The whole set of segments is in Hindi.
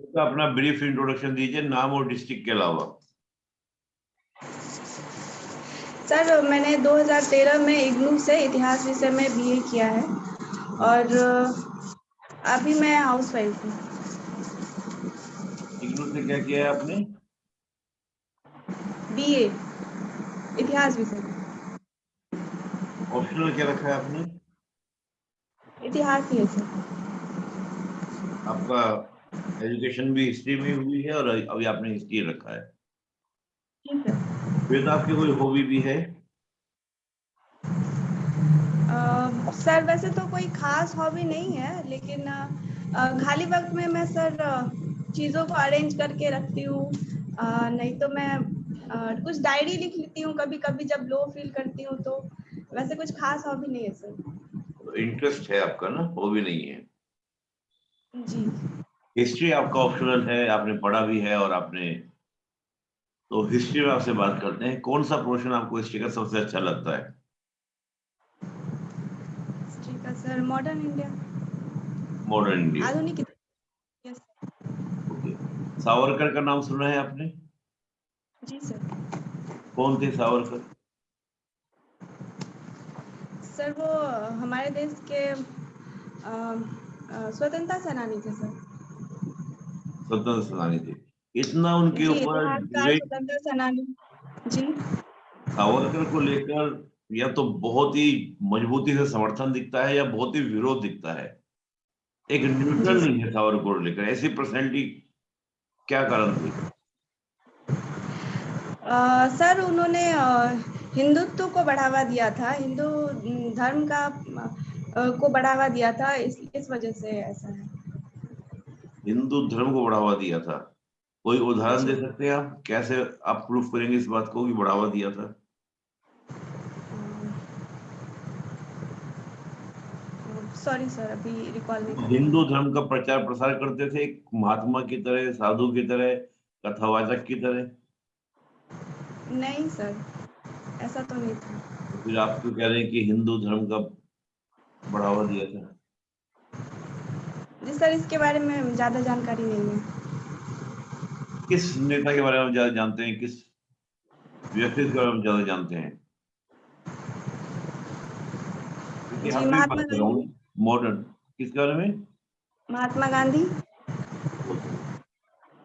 तो अपना ब्रीफ इंट्रोडक्शन दीजिए नाम और डिस्ट्रिक्ट के अलावा। सर मैंने 2013 में इग्नू से इतिहास विषय में बीए किया है और अभी मैं हाउस वाइफ हूँ। इग्नू से क्या किया है आपने? बीए इतिहास विषय। ऑप्शनल क्या रखा है आपने? इतिहास ही है सर। आपका एजुकेशन भी हिस्ट्री में हुई है और अभी आपने हिस्ट्री रखा है। ठीक है। फिर तो आपकी कोई हॉबी भी है? अ, सर वैसे तो कोई खास हॉबी नहीं है लेकिन खाली वक्त में मैं सर चीज़ों को अरेंज करके रखती हूँ। नहीं तो मैं अ, कुछ डायरी लिख लेती हूँ कभी कभी जब लो फील करती हूँ तो। वैसे कुछ खास हॉबी नहीं है सर। इंटरेस्ट है आपका ना? हॉबी नहीं है। जी। हिस्ट्री आपका ऑप्शनल है आपने पढ़ा भी है और आपने तो हिस्ट्री में आपसे बात करते हैं। कौन सा पोर्शन आपको हिस्ट्री का सबसे अच्छा लगता है? हिस्ट्री का sir modern India modern India आधुनिक यस ओके सावरकर का नाम सुना है आपने? जी सर कौन थे सावरकर? सर वो हमारे देश के स्वतंत्रता सेनानी थे सर स्वतंत्र सेनानी थे। इतना उनके ऊपर जी। सावरकर को लेकर या तो बहुत ही मजबूती से समर्थन दिखता है या बहुत ही विरोध दिखता है। एक न्यूट्रल नहीं है सावरकर को लेकर ऐसी पर्सनैलिटी क्या कारण थी? सर उन्होंने हिंदुत्व को बढ़ावा दिया था हिंदू धर्म का को बढ़ावा दिया था इस इस वजह से ऐसा है। हिंदू धर्म को बढ़ावा दिया था। कोई उदाहरण दे सकते हैं आप? कैसे आप प्रूफ करेंगे इस बात को कि बढ़ावा दिया था? सॉरी सर अभी रिकॉल नहीं हिंदू धर्म का प्रचार प्रसार करते थे एक महात्मा की तरह साधु की तरह कथावाचक की तरह? नहीं सर ऐसा तो नहीं था। फिर आप क्यों कह रहे हैं कि हिंदू धर्म का बढ़ावा दिया था? जी सर इसके बारे में ज़्यादा जानकारी नहीं है। किस नेता के बारे में ज़्यादा जानते हैं? किस व्यक्ति के बारे में ज़्यादा जानते हैं? महात्मा गांधी। मॉडर्न किसके बारे में? महात्मा गांधी।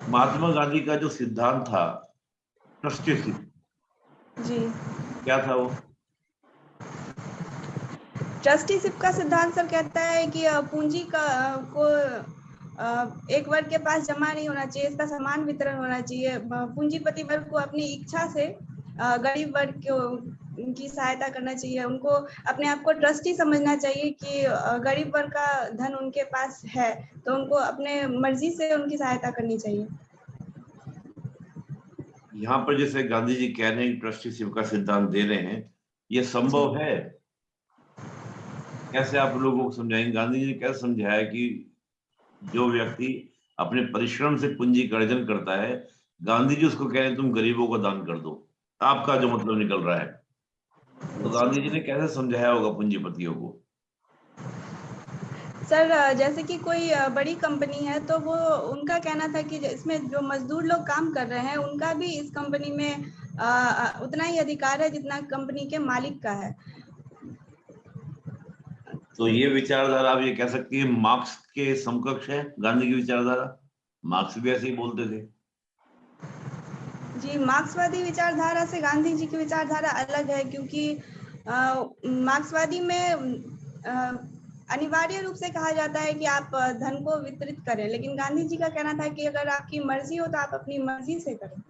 महात्मा गांधी का जो सिद्धांत था ट्रस्टीशिप जी। क्या था वो? ट्रस्टीशिप का सिद्धांत सर कहता है कि पूंजी का को एक वर्ग के पास जमा नहीं होना चाहिए इसका समान वितरण होना चाहिए। पूंजीपति वर्ग को अपनी इच्छा से गरीब वर्ग को की सहायता करना चाहिए। उनको अपने आप को ट्रस्टी समझना चाहिए कि गरीब वर्ग का धन उनके पास है तो उनको अपने मर्ज़ी से उनकी सहायता करनी चाहिए। यहाँ पर जैसे गांधी जी कह रहे हैं ट्रस्टी ट्रस्टीशिप का सिद्धांत दे रहे हैं ये संभव है? कैसे आप लोगों को समझाएँगे? गांधी जी ने कैसे समझाया कि जो व्यक्ति अपने परिश्रम से पूंजी का अर्जन करता है गांधी जी उसको कह रहे तुम गरीबों को दान कर दो। आपका जो मतलब निकल रहा है। तो गांधी जी ने कैसे समझाया होगा पूंजीपतियों को? सर जैसे कि कोई बड़ी कंपनी है तो वो उनका कहना था कि इसमें जो मजदूर लोग काम कर रहे हैं उनका भी इस कंपनी में अ, उतना ही अधिकार है जितना कंपनी के मालिक का है। तो ये विचारधारा आप ये कह सकती है मार्क्स के समकक्ष है गांधी की विचारधारा? मार्क्स भी ऐसे ही बोलते थे। जी मार्क्सवादी विचारधारा से गांधी जी की विचारधारा अलग है क्योंकि मार्क्सवादी में अनिवार्य रूप से कहा जाता है कि आप धन को वितरित करें लेकिन गांधी जी का कहना था कि अगर आपकी मर्ज़ी हो तो आप अपनी मर्ज़ी से करें।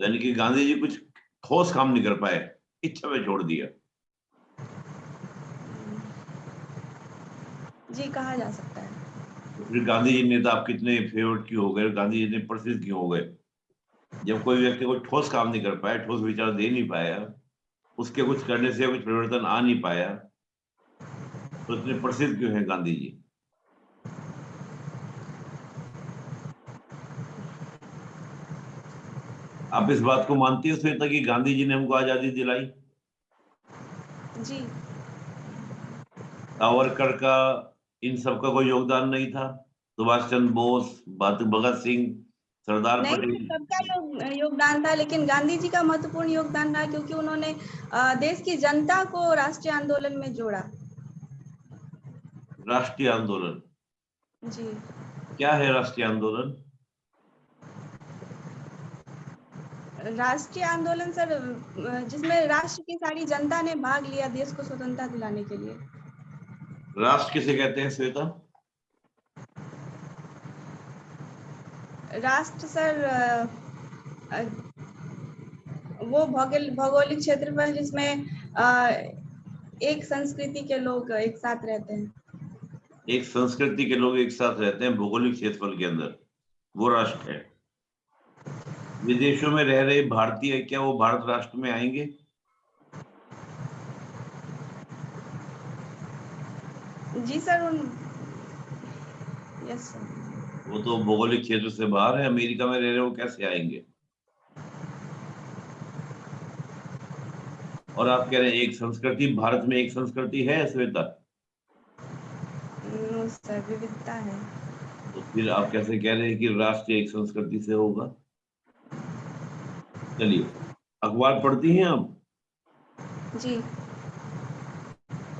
यानी कि गांधी जी कुछ ठोस काम नहीं कर पाए इच्छा में छोड़ दिया। जी कहा जा सकता है। फिर गांधी जी नेता आप कितने फेवरेट क्यों हो गए? गांधी जी इतने प्रसिद्ध क्यों हो गए? जब कोई व्यक्ति कोई ठोस काम नहीं कर पाया ठोस विचार दे नहीं पाया उसके कुछ करने से कुछ परिवर्तन आ नहीं पाया तो इतने प्रसिद्ध क्यों हैं गांधी जी आप इस बात को मानती हो श्वेता कि गांधी जी ने हमको आज़ादी दिलाई? जी। सावरकर का इन सब का कोई योगदान नहीं था। सुभाष चंद्र बोस भगत सिंह सरदार पटेल। सबका योग, योगदान था लेकिन गांधी जी का महत्वपूर्ण योगदान रहा क्योंकि उन्होंने देश की जनता को राष्ट्रीय आंदोलन में जोड़ा। राष्ट्रीय आंदोलन? जी। क्या है राष्ट्रीय आंदोलन? राष्ट्रीय आंदोलन सर जिसमें राष्ट्र की सारी जनता ने भाग लिया देश को स्वतंत्रता दिलाने के लिए। राष्ट्र किसे कहते हैं श्वेता? राष्ट्र सर वो भौगोल भौगोलिक क्षेत्रफल जिसमें एक संस्कृति के लोग एक साथ रहते हैं। एक संस्कृति के लोग एक साथ रहते हैं भौगोलिक क्षेत्रफल के अंदर। वो राष्ट्र है। विदेशों में रह रहे भारतीय क्या वो भारत राष्ट्र में आएँगे? जी सर उन यस सर वो तो भौगोलिक क्षेत्र से बाहर है अमेरिका में रह रहे वो कैसे आएँगे? और आप कह रहे हैं एक संस्कृति भारत में एक संस्कृति है श्वेता? विविधता है। तो फिर आप कैसे कह रहे हैं कि राष्ट्र एक संस्कृति से होगा? चलिए अखबार पढ़ती हैं आप? जी।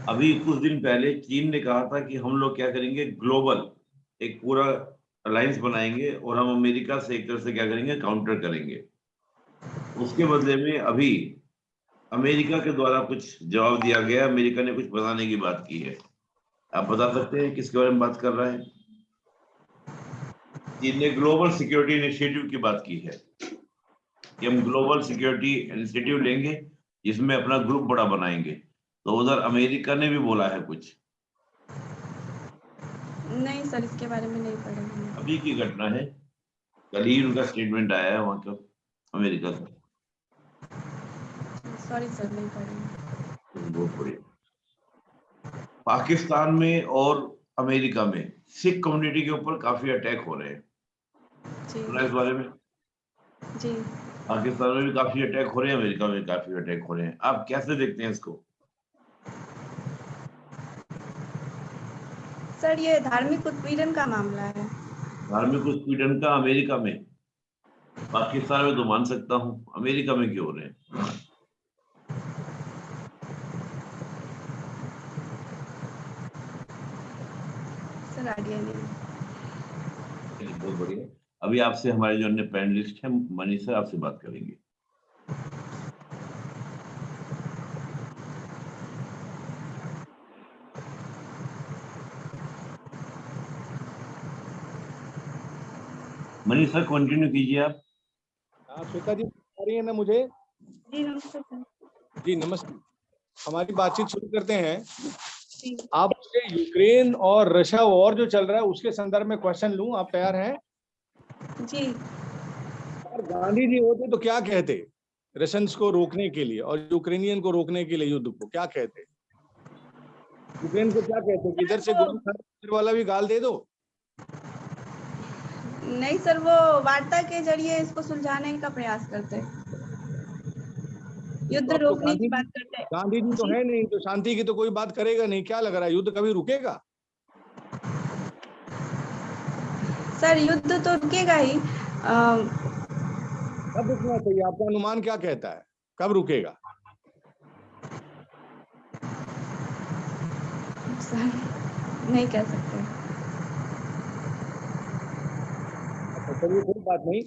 अभी कुछ दिन पहले चीन ने कहा था कि हम लोग क्या करेंगे, ग्लोबल एक पूरा अलायंस बनाएँगे और हम अमेरिका से एक तरह से क्या करेंगे, काउंटर करेंगे। उसके बदले में अभी अमेरिका के द्वारा कुछ जवाब दिया गया, अमेरिका ने कुछ बनाने की बात की है। आप बता सकते हैं किसके बारे में बात कर रहा है? चीन ने ग्लोबल सिक्योरिटी इनिशिएटिव की बात की है कि हम ग्लोबल सिक्योरिटी इनिशिएटिव लेंगे, जिसमें अपना ग्रुप बड़ा बनाएँगे। तो उधर अमेरिका ने भी बोला है कुछ? नहीं सर इसके बारे में नहीं पढ़ा अभी की घटना है। कल ही उनका स्टेटमेंट आया है वहाँ का अमेरिका का। सॉरी सर नहीं पढ़ा पाकिस्तान में और अमेरिका में सिख कम्युनिटी के ऊपर काफ़ी अटैक हो रहे हैं। इस बारे में? जी। पाकिस्तान में भी काफ़ी अटैक हो रहे हैं अमेरिका में काफ़ी अटैक हो रहे हैं। आप कैसे देखते हैं इसको? सर ये धार्मिक उत्पीड़न का मामला है। धार्मिक उत्पीड़न का अमेरिका में? पाकिस्तान में तो मान सकता हूँ। अमेरिका में क्यों हो रहे हैं? सर आइडिया नहीं बहुत बढ़िया। अभी आपसे हमारे जो अन्य पैनलिस्ट हैं मनीष सर आपसे बात करेंगे। मनीषा कंटिन्यू कीजिए आप। हाँ श्वेता जी आ रही है ना मुझे? जी नमस्ते जी नमस्ते। हमारी बातचीत शुरू करते हैं। आप मुझे यूक्रेन और रशिया वॉर जो चल रहा है उसके संदर्भ में क्वेश्चन लूँ? आप तैयार हैं? जी। और गांधी जी होते तो क्या कहते रशियंस को रोकने के लिए और यूक्रेनियन को रोकने के लिए युद्ध को? क्या कहते? यूक्रेन को क्या कहते? इधर से गोली वाला भी गाल दे दो। नहीं सर वो वार्ता के ज़रिए इसको सुलझाने का प्रयास करते युद्ध तो रोकने की बात करते हैं। गांधी जी तो है नहीं तो शांति की तो कोई बात करेगा नहीं क्या लग रहा है? युद्ध कभी रुकेगा? सर युद्ध तो रुकेगा ही। कब रुकना चाहिए? आपका अनुमान क्या कहता है? कब रुकेगा? सर नहीं कह सकते। चलिए कोई बात नहीं।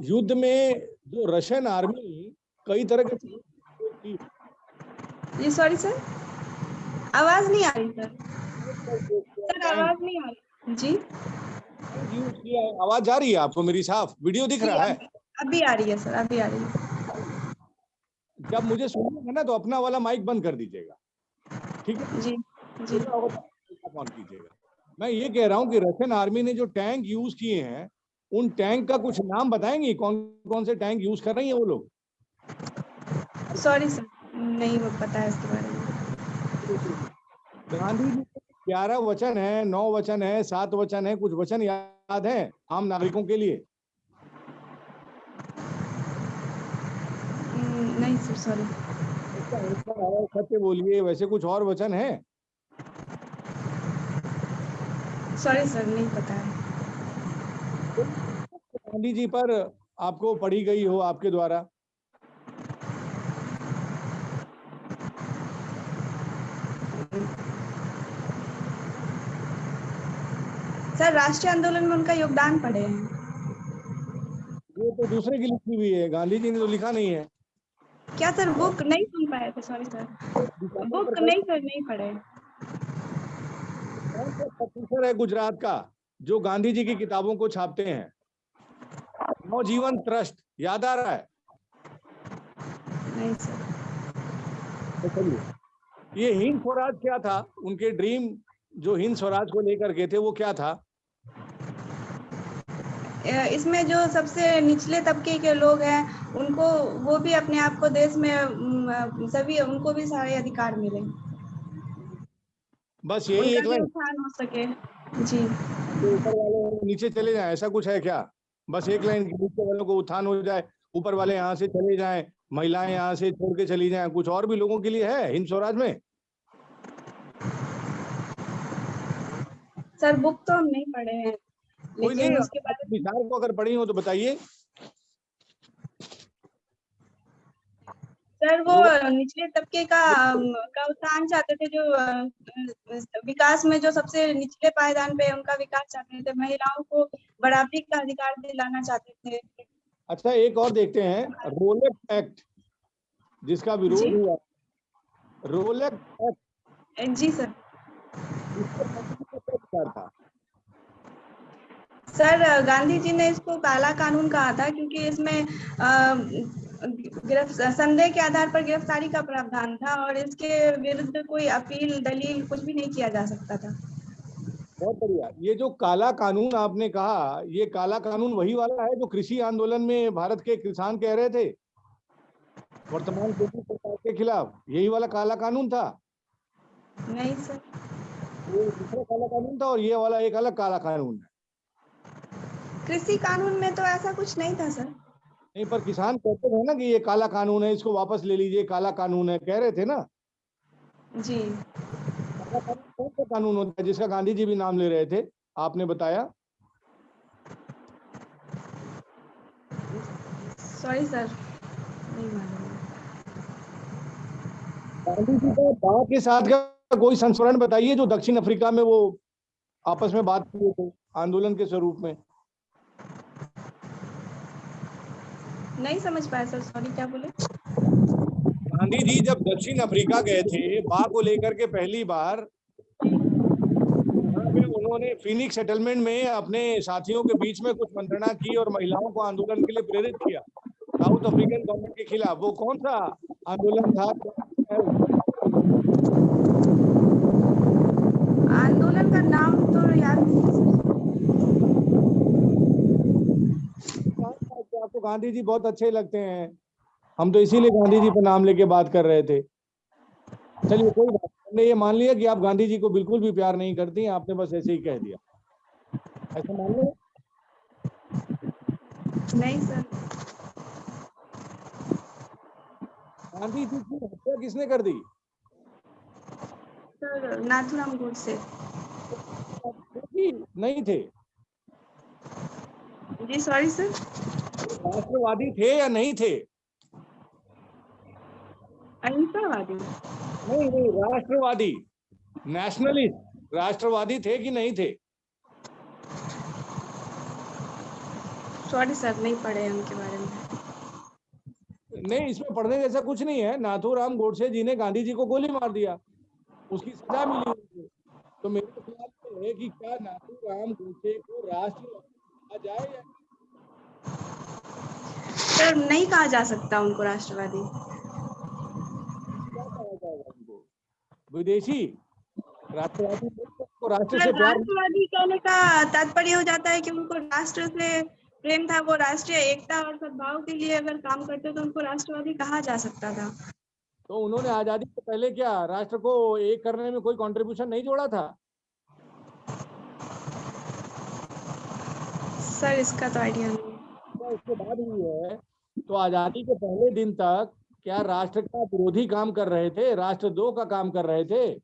युद्ध में जो रशियन आर्मी कई तरह के जी सॉरी सर आवाज़ नहीं आ रही सर सर आवाज़ नहीं आ रही। जी। आवाज़ जा रही है आपको मेरी साफ़? वीडियो दिख रहा है? अभी आ रही है सर अभी आ रही है। जब मुझे सुनिएगा ना तो अपना वाला माइक बंद कर दीजिएगा। ठीक है? जी जी। ऑन कीजिएगा। मैं ये कह रहा हूँ कि रशियन आर्मी ने जो टैंक यूज़ किए हैं उन टैंक का कुछ नाम बताएँगे? कौन कौन से टैंक यूज़ कर रही है वो लोग? सॉरी सर नहीं वो पता है इसके बारे में। गांधी जी ग्यारह वचन है नौ वचन है सात वचन है कुछ वचन याद है आम नागरिकों के लिए? हम्म, नहीं सर सॉरी आंसर है, सत्य बोलिए वैसे कुछ और वचन है? सॉरी सर नहीं पता है। गांधी जी पर आपको पढ़ी गई हो आपके द्वारा? सर राष्ट्रीय आंदोलन में उनका योगदान पढ़े हैं। ये तो दूसरे की लिखी हुई है। गांधी जी ने तो लिखा नहीं है। क्या सर बुक नहीं सुन पाए थे? सॉरी सर बुक नहीं सर नहीं पढ़े। है गुजरात का? जो गांधी जी की किताबों को छापते हैं। नवजीवन ट्रस्ट याद आ रहा है? नहीं सर। तो ये हिंद स्वराज क्या था? उनके ड्रीम जो हिंद स्वराज को लेकर के थे वो क्या था? इसमें जो सबसे निचले तबके के लोग हैं उनको वो भी अपने आप को देश में सभी उनको भी सारे अधिकार मिले। बस यही एक लाइन। हो सके। जी। ऊपर वाले नीचे चले जाए ऐसा कुछ है क्या? बस एक लाइन नीचे वालों को उत्थान हो जाए ऊपर वाले यहाँ से चले जाए महिलाएँ यहाँ से छोड़ के चली जाए कुछ और भी लोगों के लिए है हिंद स्वराज में? सर बुक तो हम नहीं पढ़े हैं लेकिन नहीं उसके बारे विचार को अगर पढ़ी हो तो बताइए। सर वो निचले तबके का का उत्थान चाहते थे जो विकास में जो सबसे निचले पायदान पे उनका विकास चाहते थे महिलाओं को बराबरी का अधिकार दिलाना चाहते थे। अच्छा एक और देखते हैं रोलेक्स एक्ट जिसका विरोध। हुआ। रोलेक्स एक्ट। जी सर। मतलब था? सर गांधी जी ने इसको काला कानून कहा था क्योंकि इसमें संदेह के आधार पर गिरफ्तारी का प्रावधान था और इसके विरुद्ध कोई अपील दलील कुछ भी नहीं किया जा सकता था। बहुत बढ़िया। ये जो काला कानून आपने कहा ये काला कानून वही वाला है जो कृषि आंदोलन में भारत के किसान कह रहे थे? वर्तमान केंद्र सरकार के खिलाफ। यही वाला काला कानून था? नहीं सर। ये दूसरा काला कानून था और ये वाला एक अलग काला कानून है। कृषि कानून में तो ऐसा कुछ नहीं था सर। नहीं पर किसान कहते थे ना कि ये काला कानून है इसको वापस ले लीजिए काला कानून है कह रहे थे ना। जी। कौन सा कानून होता है जिसका गांधी जी भी नाम ले रहे थे? आपने बताया? सॉरी सर नहीं मालूम। गांधी जी का के साथ का कोई संस्मरण बताइए जो दक्षिण अफ्रीका में वो आपस में बात किए थे आंदोलन के स्वरूप में। नहीं समझ पाया सर सॉरी क्या बोले? गांधी जी जब दक्षिण अफ्रीका गए थे बा को लेकर के पहली बार उन्होंने फिनिक्स सेटलमेंट में अपने साथियों के बीच में कुछ मंत्रणा की और महिलाओं को आंदोलन के लिए प्रेरित किया। साउथ अफ्रीकन गवर्नमेंट के खिलाफ। वो कौन सा आंदोलन था? आंदोलन का नाम तो याद नहीं है सर आपको गांधी जी बहुत अच्छे लगते हैं। हम तो इसीलिए गांधी जी पर नाम लेके बात कर रहे थे। चलिए कोई बात हमने ये मान लिया कि आप गांधी जी को बिल्कुल भी प्यार नहीं करती आपने बस ऐसे ही कह दिया। ऐसा मान लो? नहीं सर। गांधी जी की हत्या किसने कर दी? सर नाथुराम गोडसे। नहीं थे। जी सॉरी सर। राष्ट्रवादी थे या नहीं थे? अहिंसावादी। नहीं नहीं राष्ट्रवादी। नेशनलिस्ट राष्ट्रवादी थे कि नहीं थे? सॉरी सर नहीं पढ़े उनके बारे में। नहीं इसमें पढ़ने जैसा कुछ नहीं है। नाथूराम गोडसे जी ने गांधी जी को गोली मार दिया। उसकी सजा मिली उनको। तो मेरे ख्याल में है कि क्या नाथूराम गोडसे को राष्ट्र कहा जाए या सर नहीं कहा जा सकता उनको राष्ट्रवादी। विदेशी राष्ट्रवादी को राष्ट्र से राष्ट्रवादी कहने का तात्पर्य हो जाता है कि उनको राष्ट्र से प्रेम था वो राष्ट्रीय एकता और सद्भाव के लिए अगर काम करते तो उनको राष्ट्रवादी कहा जा सकता था। तो उन्होंने आज़ादी से पहले क्या राष्ट्र को एक करने में कोई कंट्रीब्यूशन नहीं जोड़ा था? सर इसका तो आइडिया नहीं। क्या उसके बाद हुई है तो आज़ादी के पहले दिन तक क्या राष्ट्र का विरोधी काम कर रहे थे? राष्ट्र दो का काम कर रहे थे?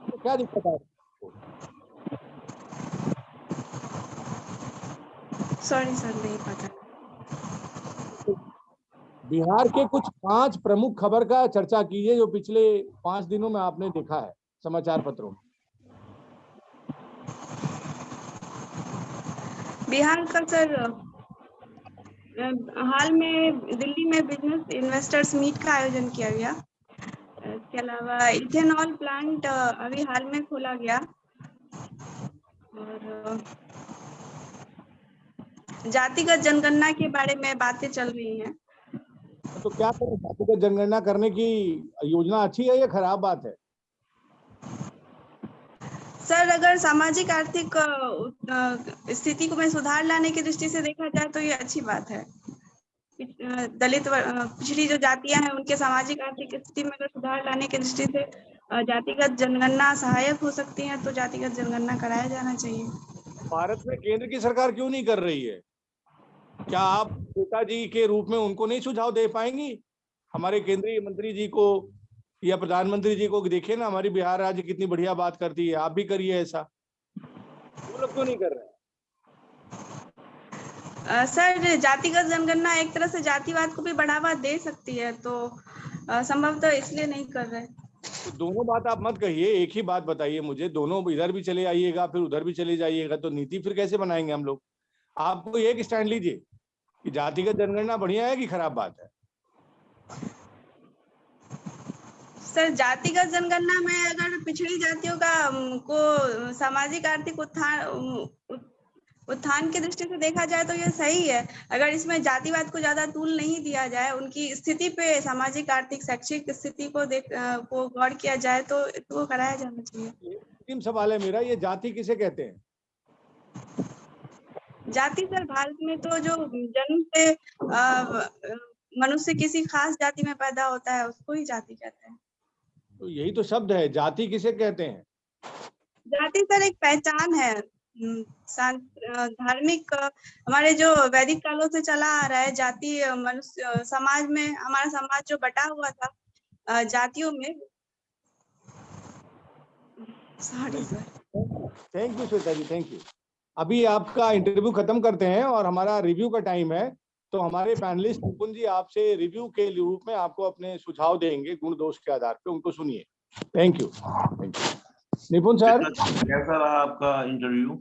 तो क्या दिक्कत आ है? सॉरी सर नहीं पता। बिहार के कुछ पाँच प्रमुख खबर का चर्चा कीजिए जो पिछले पाँच दिनों में आपने देखा है समाचार पत्रों में। बिहार का सर हाल में दिल्ली में बिज़नेस इन्वेस्टर्स मीट का आयोजन किया गया। इसके अलावा इथेनॉल प्लांट अभी हाल में खोला गया। और जातिगत जनगणना के बारे में बातें चल रही हैं। तो क्या जातिगत जनगणना करने की योजना अच्छी है या खराब बात है? सर, अगर सामाजिक, आर्थिक स्थिति को में सुधार लाने की दृष्टि से देखा जाए तो ये अच्छी बात है। दलित पिछड़ी जो जातियाँ हैं, उनके सामाजिक, आर्थिक स्थिति में अगर सुधार लाने की दृष्टि से जातिगत जनगणना सहायक हो सकती है तो जातिगत जनगणना कराया जाना चाहिए। भारत में केंद्र की सरकार क्यों नहीं कर रही है? क्या आप नेताजी के रूप में उनको नहीं सुझाव दे पाएँगी? हमारे केंद्रीय मंत्री जी को या प्रधानमंत्री जी को देखिए ना हमारी बिहार राज्य कितनी बढ़िया बात करती है आप भी करिए ऐसा। वो लोग क्यों नहीं कर रहे? सर जातिगत जनगणना एक तरह से जातिवाद को भी बढ़ावा दे सकती है तो संभवतः इसलिए नहीं कर रहे। तो दोनों बात आप मत कहिए एक ही बात बताइए मुझे दोनों इधर भी चले आइएगा फिर उधर भी चले जाइएगा तो नीति फिर कैसे बनाएँगे हम लोग? आपको एक स्टैंड लीजिए कि जातिगत जनगणना बढ़िया है कि खराब बात है? सर जातिगत जनगणना में अगर पिछड़ी जातियों का को सामाजिक आर्थिक उत्थान उत्थान की दृष्टि से देखा जाए तो ये सही है। अगर इसमें जातिवाद को ज़्यादा तूल नहीं दिया जाए उनकी स्थिति पे सामाजिक आर्थिक शैक्षिक स्थिति को देख को गौर किया जाए तो वो कराया जाना चाहिए। अंतिम सवाल है मेरा ये जाति किसे कहते हैं? जाति सर भारत में तो जो जन्म से मनुष्य किसी खास जाति में पैदा होता है उसको ही जाति कहते हैं। तो यही तो शब्द है जाति किसे कहते हैं? जाति सर एक पहचान है धार्मिक हमारे जो वैदिक कालों से चला आ रहा है जाति मनुष्य समाज में हमारा समाज जो बटा हुआ था जातियों में। Sorry sir thank you Shweta ji thank you अभी आपका इंटरव्यू खत्म करते हैं और हमारा रिव्यू का टाइम है। तो हमारे पैनलिस्ट निपुण जी आपसे रिव्यू के रूप में आपको अपने सुझाव देंगे गुण दोष के आधार पे उनको सुनिए। Thank you thank you Nipun sir? कैसा रहा आपका इंटरव्यू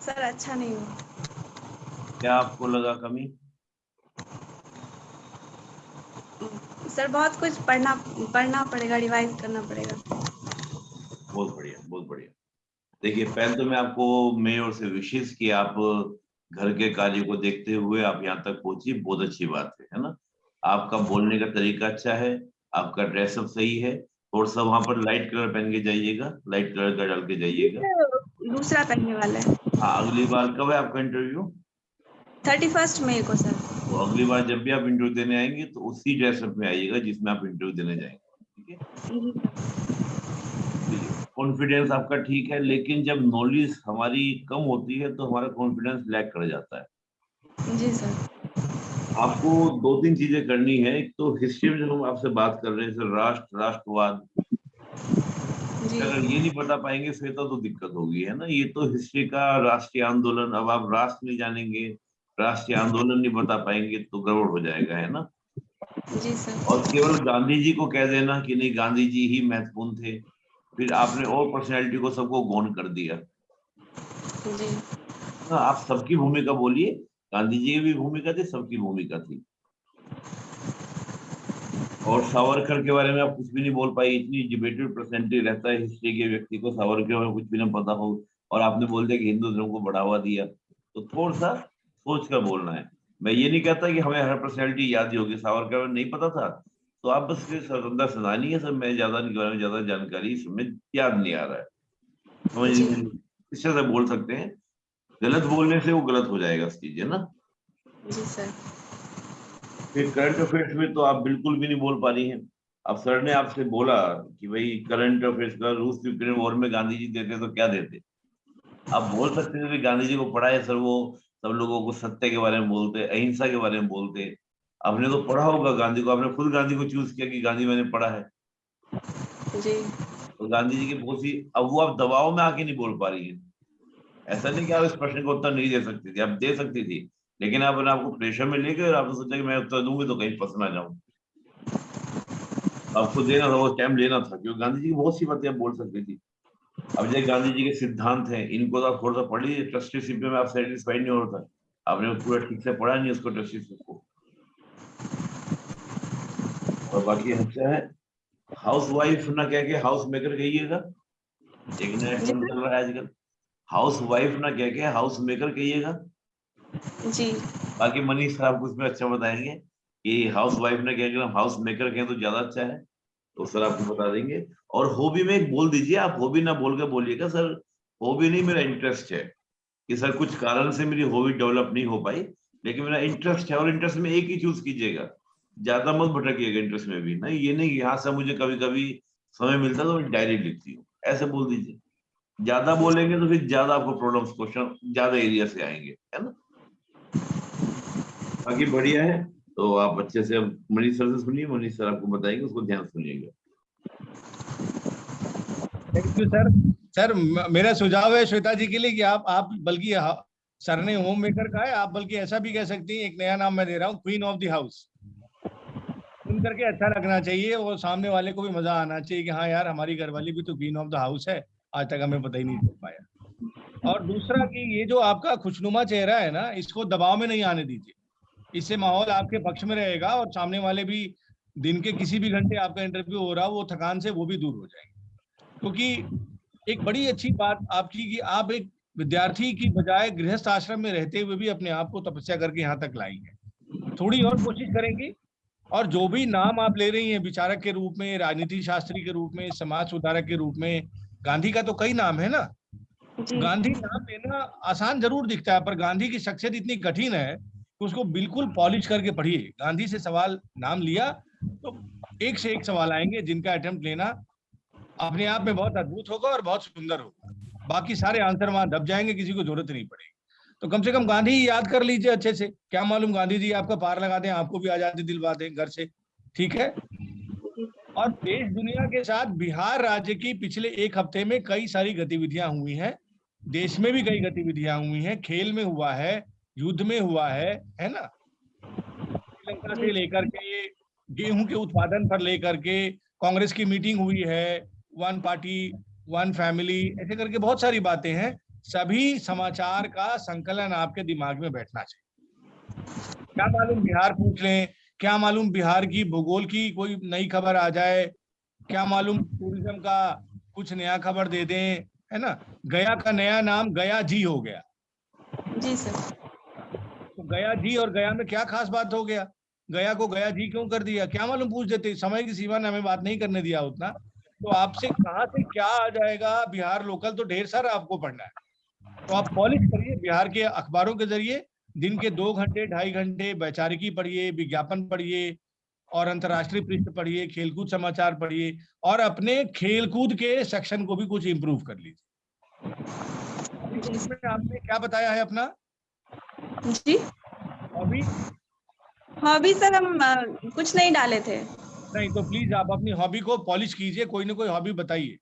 सर अच्छा नहीं हुआ। क्या आपको लगा कमी? सर बहुत कुछ पढ़ना पढ़ना पड़ेगा रिवाइज करना पड़ेगा। बहुत बढ़िया बहुत बढ़िया। देखिए पहले तो मैं आपको मेयर से विशेष कि आप घर के कार्य को देखते हुए आप यहाँ तक पहुँची बहुत अच्छी बात है है ना? आपका बोलने का तरीका अच्छा है आपका ड्रेसअप सही है थोड़ा सा वहाँ पर लाइट कलर पहन के जाइएगा लाइट कलर का डाल के जाइएगा। दूसरा पहनने वाला है। हाँ अगली बार कब है आपका इंटरव्यू थर्टी फ़र्स्ट मई को सर तो अगली बार जब भी आप इंटरव्यू देने आएँगे तो उसी ड्रेसअप में आइएगा जिसमें आप इंटरव्यू देने जाएँगे ठीक है? कॉन्फिडेंस आपका ठीक है लेकिन जब नॉलेज हमारी कम होती है तो हमारा कॉन्फिडेंस लैक कर जाता है। जी सर। आपको दो तीन चीज़ें करनी है। एक तो हिस्ट्री में जो हम आपसे बात कर रहे हैं जैसे राष्ट्र राष्ट्रवाद। अगर ये नहीं बता पाएँगे फिर तो, तो दिक्कत होगी है ना? ये तो हिस्ट्री का राष्ट्रीय आंदोलन। अब आप राष्ट्र नहीं जानेंगे राष्ट्रीय आंदोलन नहीं बता पाएँगे तो गड़बड़ हो जाएगा है ना? जी सर। और केवल गांधी जी को कह देना कि नहीं गांधी जी ही महत्वपूर्ण थे। फिर आपने और पर्सनैलिटी को सबको गौन कर दिया। जी। हाँ आप सबकी भूमिका बोलिए। गांधी जी की भी भूमिका थी सबकी भूमिका थी। और सावरकर के बारे में आप कुछ भी नहीं बोल पाई इतनी डिबेटेड पर्सनैलिटी रहता है हिस्ट्री के व्यक्ति को सावरकर में कुछ भी ना पता हो। और आपने बोल दिया कि हिंदू धर्म को बढ़ावा दिया। तो थोड़ा सा सोच कर बोलना है। मैं ये नहीं कहता कि हमें हर पर्सनैलिटी याद ही होगी। सावरकर में नहीं पता था। तो आप बस स्वतंत्रता सेनानी है सर मैं ज़्यादा नहीं बारे में ज़्यादा जानकारी इसमें याद नहीं आ रहा है। समझ। इस तरह बोल सकते हैं। गलत बोलने से वो गलत हो जाएगा चीज़ है ना? जी सर। फिर करंट अफेयर्स में तो आप बिल्कुल भी नहीं बोल पा रही हैं। अब सर ने आपसे बोला कि भाई करंट अफेयर्स का रूस यूक्रेन वॉर में गांधी जी देते तो क्या देते? आप बोल सकते थे कि गांधी जी को पढ़ा है सर वो सब लोगों को सत्य के बारे में बोलते अहिंसा के बारे में बोलते। आपने तो पढ़ा होगा गांधी को आपने खुद गांधी को चूज़ किया कि गांधी मैंने पढ़ा है। जी। तो गांधी जी की बहुत सी अब वो आप दबाव में आके नहीं बोल पा रही है। ऐसा नहीं कि आप इस प्रश्न का उत्तर नहीं दे सकती थी आप दे सकती थी लेकिन आप आपको प्रेशर में लेके और आपने सोचा कि मैं उत्तर दूँगी तो कहीं फंस ना जाऊँ। आपको देना था वो टाइम लेना था क्योंकि गांधी जी की बहुत सी बातें आप बोल सकती थी। अब जैसे गांधी जी के सिद्धांत हैं इनको तो आप थोड़ा सा पढ़ लीजिए ट्रस्टीशिप में आप सेटिस्फाइड नहीं होता आपने पूरा ठीक से पढ़ा नहीं उसको ट्रस्टीशिप को। और बाकी हमसे है। हाउस वाइफ ना कह के हाउस मेकर कहिएगा। एक नया टर्म चल रहा है आजकल। हाउस वाइफ ना कह के हाउस मेकर कहिएगा। जी। बाकी मनीष सर आपको इसमें अच्छा बताएँगे कि हाउस वाइफ ने क्या हम हाउस मेकर कहें तो ज़्यादा अच्छा है। तो सर आपको बता देंगे। और हॉबी में एक बोल दीजिए आप हॉबी ना बोल के बोलिएगा सर हॉबी नहीं मेरा इंटरेस्ट है। कि सर कुछ कारण से मेरी हॉबी डेवलप नहीं हो पाई लेकिन मेरा इंटरेस्ट है और इंटरेस्ट में एक ही चूज़ कीजिएगा। ज़्यादा मत भटकिएगा इंटरेस्ट में भी। नहीं, ये नहीं कि यहाँ से मुझे कभी कभी समय मिलता तो मैं डायरी लिखती हूँ। ऐसे बोल दीजिए। ज़्यादा बोलेंगे तो फिर ज़्यादा आपको प्रॉब्लम्स क्वेश्चन ज़्यादा एरिया से आएँगे, है ना? बाकी बढ़िया है। तो आप अच्छे से, मनीष सर से सुनिए, मनीष सर आपको बताएँगे, उसको ध्यान सुनिएगा। थैंक यू सर सर मेरा सुझाव है श्वेता जी के लिए कि आप आप बल्कि हा- सर ने होम मेकर कहा है, आप बल्कि ऐसा भी कह सकती हैं, एक नया नाम मैं दे रहा हूँ क्वीन ऑफ़ द हाउस करके अच्छा लगना चाहिए और सामने वाले को भी मज़ा आना चाहिए कि हाँ यार, हमारी घरवाली भी तो क्वीन ऑफ़ द हाउस है। आज तक हमें पता ही नहीं चल पाया। और दूसरा कि ये जो आपका खुशनुमा चेहरा है ना, इसको दबाव में नहीं आने दीजिए। इससे माहौल आपके पक्ष में रहेगा और सामने वाले भी दिन के किसी भी घंटे आपका इंटरव्यू हो रहा वो थकान से वो भी दूर हो जाएँगे। क्योंकि एक बड़ी अच्छी बात आपकी कि आप एक विद्यार्थी की बजाय गृहस्थ आश्रम में रहते हुए भी अपने आप को तपस्या करके यहाँ तक लाई है। थोड़ी और कोशिश करेंगे और जो भी नाम आप ले रही हैं विचारक के रूप में राजनीति शास्त्री के रूप में समाज सुधारक के रूप में गांधी का तो कई नाम है ना? गांधी नाम लेना आसान ज़रूर दिखता है पर गांधी की शख्सियत इतनी कठिन है कि उसको बिल्कुल पॉलिश करके पढ़िए। गांधी से सवाल नाम लिया तो एक से एक सवाल आएँगे जिनका अटेम्प्ट लेना अपने आप में बहुत अद्भुत होगा और बहुत सुंदर होगा। बाकी सारे आंसर वहाँ दब जाएँगे किसी को ज़रूरत नहीं पड़ेगी। तो कम से कम गांधी याद कर लीजिए अच्छे से। क्या मालूम गांधी जी आपका पार लगा दें, आपको भी आज़ादी दिलवा दें घर से। ठीक है? और देश दुनिया के साथ बिहार राज्य की पिछले एक हफ़्ते में कई सारी गतिविधियाँ हुई हैं। देश में भी कई गतिविधियाँ हुई हैं। खेल में हुआ है, युद्ध में हुआ है है ना? श्रीलंका से लेकर के, गेहूँ के उत्पादन पर लेकर के कांग्रेस की मीटिंग हुई है। वन पार्टी, वन फैमिली, ऐसे करके बहुत सारी बातें हैं। सभी समाचार का संकलन आपके दिमाग में बैठना चाहिए। क्या मालूम बिहार पूछ लें क्या मालूम बिहार की भूगोल की कोई नई खबर आ जाए क्या मालूम टूरिज़्म का कुछ नया खबर दे दें है ना? गया का नया नाम गया जी हो गया। जी सर। तो गया जी और गया में क्या खास बात हो गया? गया को गया जी क्यों कर दिया? क्या मालूम पूछ देते समय की सीमा ने हमें बात नहीं करने दिया उतना। तो आपसे कहा से क्या आ जाएगा? बिहार लोकल तो ढेर सारा आपको पढ़ना है। तो आप पॉलिश करिए बिहार के अखबारों के ज़रिए दिन के दो घंटे ढाई घंटे वैचारिकी पढ़िए विज्ञापन पढ़िए और अंतर्राष्ट्रीय पृष्ठ पढ़िए खेलकूद समाचार पढ़िए और अपने खेलकूद के सेक्शन को भी कुछ इम्प्रूव कर लीजिए। इसमें आपने क्या बताया है अपना? जी। हॉबी हॉबी सर हम कुछ नहीं डाले थे। नहीं तो प्लीज़ आप अपनी हॉबी को पॉलिश कीजिए कोई ना कोई हॉबी बताइए।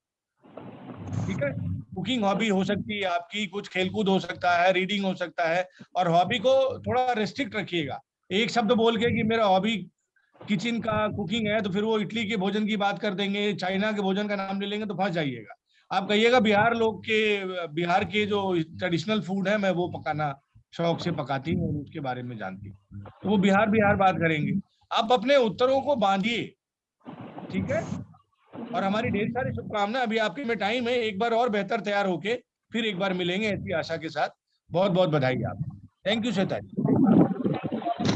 ठीक है? कुकिंग हॉबी हो सकती है, आपकी कुछ खेलकूद हो सकता है, रीडिंग हो सकता है, और हॉबी को थोड़ा रेस्ट्रिक्ट रखिएगा। एक शब्द बोल के कि मेरा हॉबी किचन का कुकिंग है तो फिर वो इटली के भोजन की बात कर देंगे, चाइना के भोजन का नाम ले लेंगे तो फंस जाइएगा। आप कहिएगा बिहार लोग के, बिहार के जो ट्रेडिशनल फ़ूड है, मैं वो पकाना शौक से पकाती हूँ, और उसके बारे में जानती हूँ। तो वो बिहार बिहार बात करेंगे। आप अपने उत्तरों को बांधिए, ठीक है? और हमारी ढेर सारी शुभकामना अभी आपके में टाइम है, एक बार और बेहतर तैयार होके फिर एक बार मिलेंगे ऐसी आशा के साथ। बहुत बहुत बधाई आप। Thank you Shweta ji